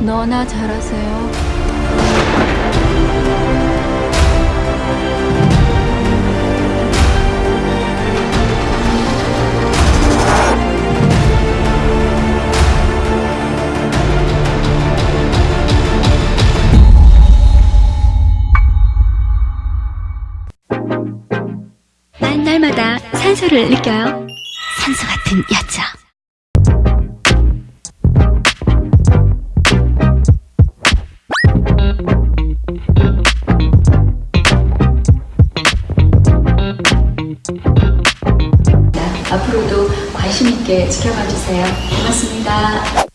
너나 잘하세요. 산소를 느껴요. 산소 같은 여자. 앞으로도 관심 있게 지켜봐 주세요. 고맙습니다.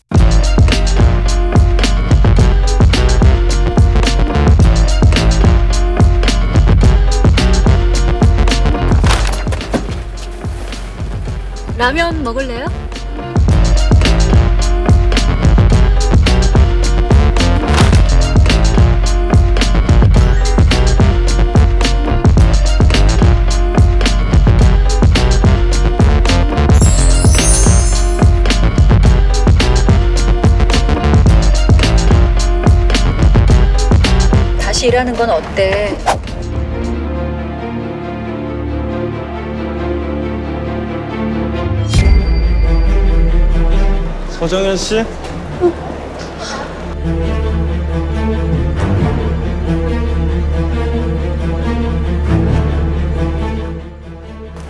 라면 먹을래요? 일하는 건 어때? 서정현 씨?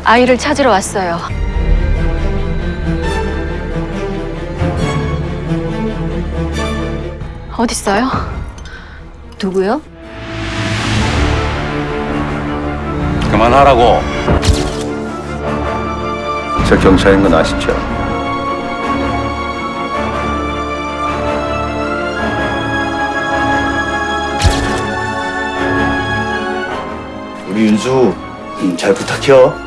아이를 찾으러 왔어요. 어딨어요? 누구요? 그만하라고. 저 경찰인 건 아시죠? 우리 윤수 음, 잘 부탁해요.